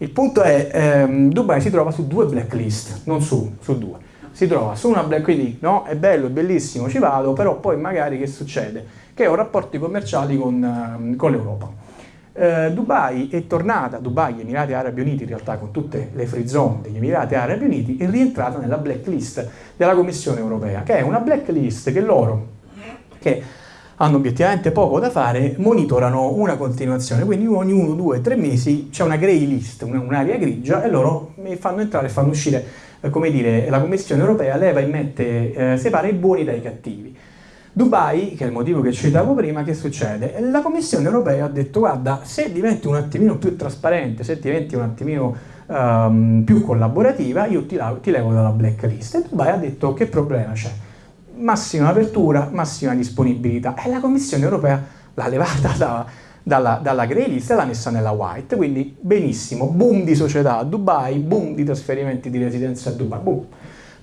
Il punto è, ehm, Dubai si trova su due blacklist, non su, su due. Si trova su una blacklist, no, è bello, è bellissimo, ci vado, però poi magari che succede? Che ho rapporti commerciali con, ehm, con l'Europa. Eh, Dubai è tornata, Dubai, Emirati Arabi Uniti in realtà con tutte le free zone degli Emirati Arabi Uniti, è rientrata nella blacklist della Commissione Europea, che è una blacklist che loro, che hanno obiettivamente poco da fare, monitorano una continuazione, quindi ogni uno, due, tre mesi c'è una grey list, un'area grigia e loro fanno entrare e fanno uscire, eh, come dire, la Commissione Europea leva e mette, eh, separa i buoni dai cattivi. Dubai, che è il motivo che citavo prima, che succede? La Commissione Europea ha detto guarda, se diventi un attimino più trasparente, se diventi un attimino um, più collaborativa, io ti, ti levo dalla blacklist. E Dubai ha detto che problema c'è? Massima apertura, massima disponibilità. E la Commissione europea l'ha levata da, dalla, dalla grey list e l'ha messa nella white, quindi benissimo, boom di società a Dubai, boom di trasferimenti di residenza a Dubai, boom.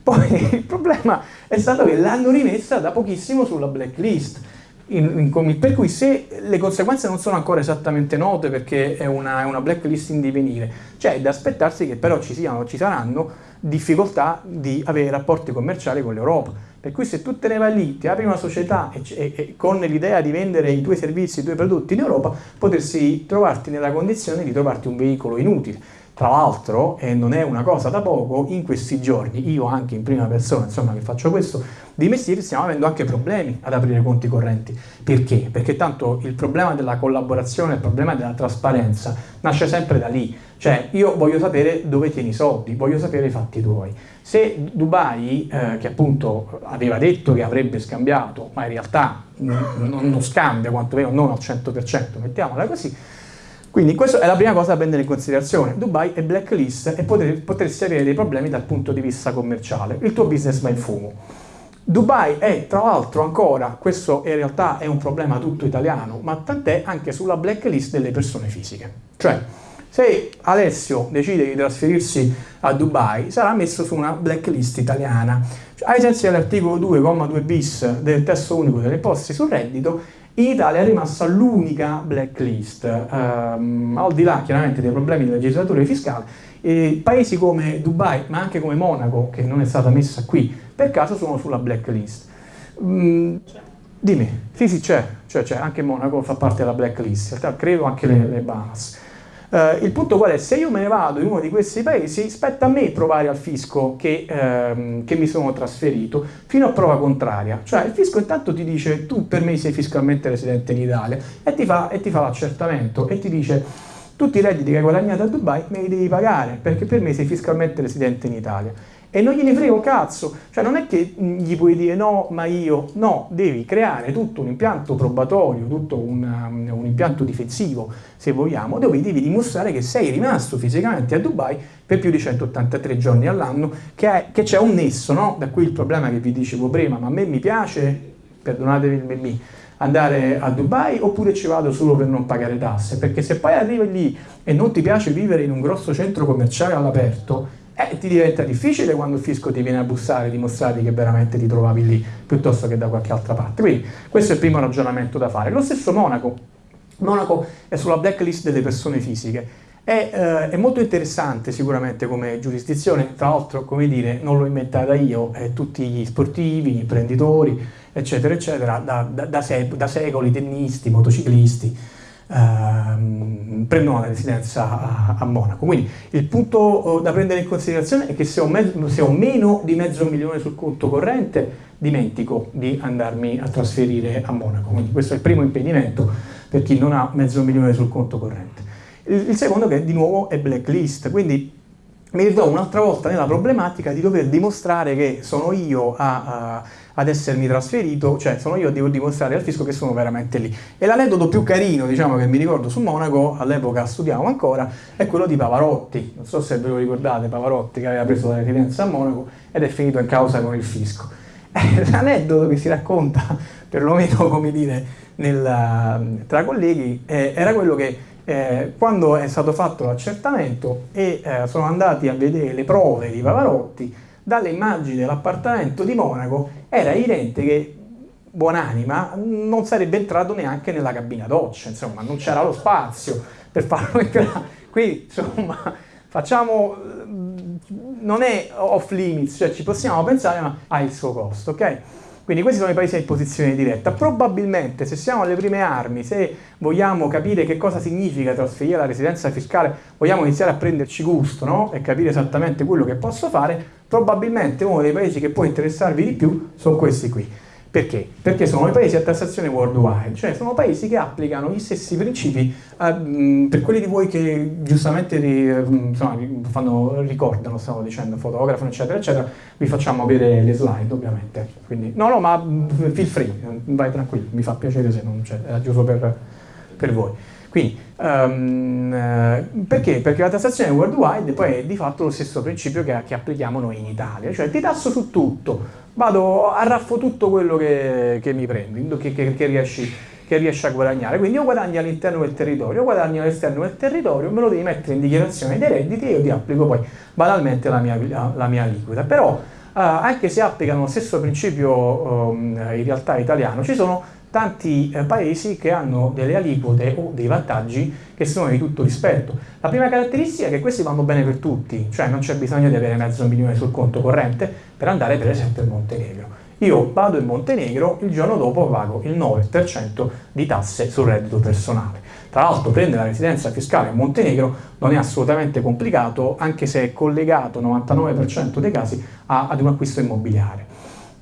Poi il problema è stato che l'hanno rimessa da pochissimo sulla blacklist, in, in, per cui se le conseguenze non sono ancora esattamente note perché è una, è una blacklist in divenire, cioè è da aspettarsi che però ci, siano, ci saranno difficoltà di avere rapporti commerciali con l'Europa. Per cui se tu te ne vai lì, ti apri una società e, e, e con l'idea di vendere i tuoi servizi, i tuoi prodotti in Europa, potresti trovarti nella condizione di trovarti un veicolo inutile. Tra l'altro, e non è una cosa da poco, in questi giorni, io anche in prima persona, insomma, che faccio questo, di mestiere stiamo avendo anche problemi ad aprire conti correnti. Perché? Perché tanto il problema della collaborazione, il problema della trasparenza nasce sempre da lì. Cioè, io voglio sapere dove tieni i soldi, voglio sapere i fatti tuoi. Se Dubai, eh, che appunto aveva detto che avrebbe scambiato, ma in realtà non, non scambia quantomeno non al 100%, mettiamola così, quindi questa è la prima cosa da prendere in considerazione. Dubai è blacklist e potresti avere dei problemi dal punto di vista commerciale. Il tuo business va in fumo. Dubai è tra l'altro ancora, questo in realtà è un problema tutto italiano, ma tant'è anche sulla blacklist delle persone fisiche. Cioè, se Alessio decide di trasferirsi a Dubai, sarà messo su una blacklist italiana. Cioè, ai sensi dell'articolo 2,2 bis del testo unico delle imposte sul reddito, in Italia è rimasta l'unica blacklist, ehm, al di là chiaramente dei problemi di legislatura fiscale, eh, paesi come Dubai, ma anche come Monaco, che non è stata messa qui, per caso sono sulla blacklist. Mm, dimmi, sì sì c'è, cioè, anche Monaco fa parte della blacklist, credo anche le, le Bahamas. Uh, il punto qual è? Se io me ne vado in uno di questi paesi, spetta a me provare al fisco che, uh, che, mi sono trasferito fino a prova contraria. Cioè il fisco intanto ti dice tu per me sei fiscalmente residente in Italia e ti fa, fa l'accertamento e ti dice tutti i redditi che hai guadagnato a Dubai me li devi pagare perché per me sei fiscalmente residente in Italia e non gliene frega un cazzo, cioè non è che gli puoi dire no, ma io, no, devi creare tutto un impianto probatorio, tutto un, um, un impianto difensivo, se vogliamo, dove devi dimostrare che sei rimasto fisicamente a Dubai per più di 183 giorni all'anno, che, c'è un nesso, no? Da qui il problema che vi dicevo prima, ma a me mi piace, perdonatevi il memmì, andare a Dubai oppure ci vado solo per non pagare tasse, perché se poi arrivi lì e non ti piace vivere in un grosso centro commerciale all'aperto, eh, ti diventa difficile quando il fisco ti viene a bussare dimostrare che veramente ti trovavi lì piuttosto che da qualche altra parte. Quindi questo è il primo ragionamento da fare. Lo stesso Monaco. Monaco è sulla blacklist delle persone fisiche. È, eh, è, molto interessante sicuramente come giurisdizione, tra l'altro, come dire, non l'ho inventata io, eh, tutti gli sportivi, gli imprenditori, eccetera, eccetera, da, da, da, sec da secoli, tennisti, motociclisti, ehm, prendono la residenza a, a, Monaco. Quindi il punto oh, da prendere in considerazione è che se ho, se ho, meno di mezzo milione sul conto corrente, dimentico di andarmi a trasferire a Monaco. Quindi questo è il primo impedimento per chi non ha mezzo milione sul conto corrente. Il, il secondo che di nuovo è blacklist, quindi mi ritrovo un'altra volta nella problematica di dover dimostrare che sono io a, a ad essermi trasferito, cioè sono io a devo dimostrare al fisco che sono veramente lì. E l'aneddoto più carino, diciamo, che mi ricordo su Monaco, all'epoca studiavo ancora, è quello di Pavarotti. Non so se ve lo ricordate, Pavarotti che aveva preso la residenza a Monaco ed è finito in causa con il fisco. L'aneddoto che si racconta, perlomeno come dire, nel, tra colleghi, eh, era quello che eh, quando è stato fatto l'accertamento e eh, sono andati a vedere le prove di Pavarotti, dalle immagini dell'appartamento di Monaco era evidente che buonanima non sarebbe entrato neanche nella cabina doccia, insomma non c'era lo spazio per farlo entrare, Quindi, insomma, facciamo, non è off limits, cioè ci possiamo pensare, ma ha il suo costo, ok? Quindi questi sono i paesi in posizione diretta. Probabilmente se siamo alle prime armi, se vogliamo capire che cosa significa trasferire la residenza fiscale, vogliamo iniziare a prenderci gusto no? e capire esattamente quello che posso fare, probabilmente uno dei paesi che può interessarvi di più sono questi qui. Perché? Perché sono i paesi a tassazione worldwide, cioè sono paesi che applicano gli stessi principi eh, per quelli di voi che giustamente ri, insomma, fanno, ricordano, stavo dicendo, fotografano, eccetera, eccetera, vi facciamo vedere le slide ovviamente. Quindi, no, no, ma feel free, vai tranquillo, mi fa piacere se non c'è, era giusto per, per voi. Quindi, um, perché? Perché la tassazione worldwide poi è di fatto lo stesso principio che, che applichiamo noi in Italia, cioè ti tasso su tutto, vado, arraffo tutto quello che, che mi prendi, che, che, che, riesci, che riesci a guadagnare. Quindi o guadagni all'interno del territorio, o guadagni all'esterno del territorio, me lo devi mettere in dichiarazione dei redditi e io ti applico poi banalmente la mia, la, la mia aliquota. Però Uh, anche se applicano lo stesso principio um, in realtà italiano, ci sono tanti eh, paesi che hanno delle aliquote o dei vantaggi che sono di tutto rispetto. La prima caratteristica è che questi vanno bene per tutti, cioè non c'è bisogno di avere mezzo milione sul conto corrente per andare per esempio in Montenegro. Io vado in Montenegro, il giorno dopo pago il 9% di tasse sul reddito personale. Tra l'altro prendere la residenza fiscale in Montenegro non è assolutamente complicato, anche se è collegato 99% dei casi ad un acquisto immobiliare.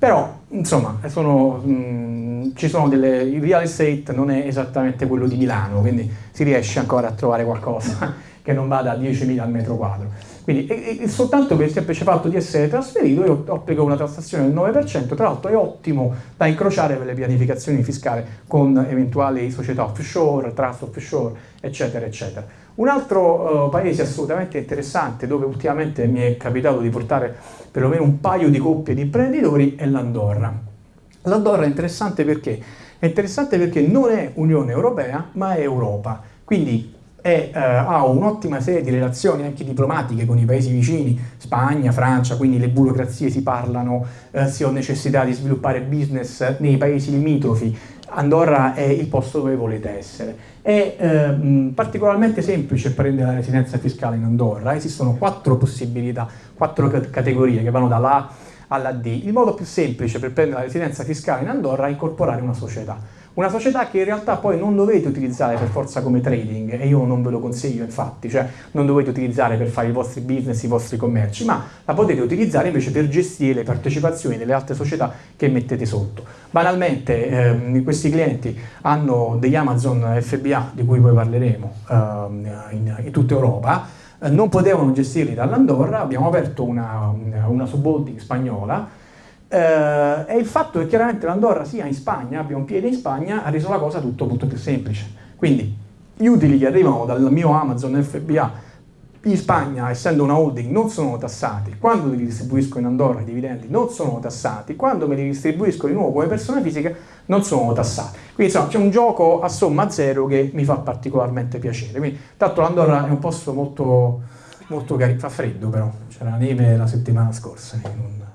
Però, insomma, sono, mm, ci sono delle, il real estate non è esattamente quello di Milano, quindi si riesce ancora a trovare qualcosa che non vada a 10.000 al metro quadro. Quindi e, e soltanto per il semplice fatto di essere trasferito io applico una tassazione del 9%, tra l'altro è ottimo da incrociare per le pianificazioni fiscali con eventuali società offshore, trust offshore, eccetera, eccetera. Un altro uh, paese assolutamente interessante dove ultimamente mi è capitato di portare perlomeno un paio di coppie di imprenditori è l'Andorra. L'Andorra è interessante perché? È interessante perché non è Unione Europea ma è Europa, quindi è, eh, ha un'ottima serie di relazioni anche diplomatiche con i paesi vicini, Spagna, Francia, quindi le burocrazie si parlano, eh, si ha necessità di sviluppare business nei paesi limitrofi, Andorra è il posto dove volete essere. È eh, particolarmente semplice prendere la residenza fiscale in Andorra, esistono quattro possibilità, quattro categorie che vanno dalla alla D. Il modo più semplice per prendere la residenza fiscale in Andorra è incorporare una società. Una società che in realtà poi non dovete utilizzare per forza come trading, e io non ve lo consiglio infatti, cioè non dovete utilizzare per fare i vostri business, i vostri commerci, ma la potete utilizzare invece per gestire le partecipazioni delle altre società che mettete sotto. Banalmente ehm, questi clienti hanno degli Amazon FBA, di cui poi parleremo, ehm, in, in tutta Europa, non potevano gestirli dall'Andorra, abbiamo aperto una, una subholding spagnola, eh, e il fatto che chiaramente l'Andorra sia in Spagna, abbia un piede in Spagna, ha reso la cosa tutto molto più semplice. Quindi gli utili che arrivano dal mio Amazon FBA in Spagna, essendo una holding, non sono tassati, quando li distribuisco in Andorra i dividendi non sono tassati, quando me li distribuisco di nuovo come persona fisica non sono tassati. Quindi insomma c'è un gioco a somma zero che mi fa particolarmente piacere. Quindi, tanto l'Andorra è un posto molto, molto carino, fa freddo però, c'era neve la settimana scorsa. Non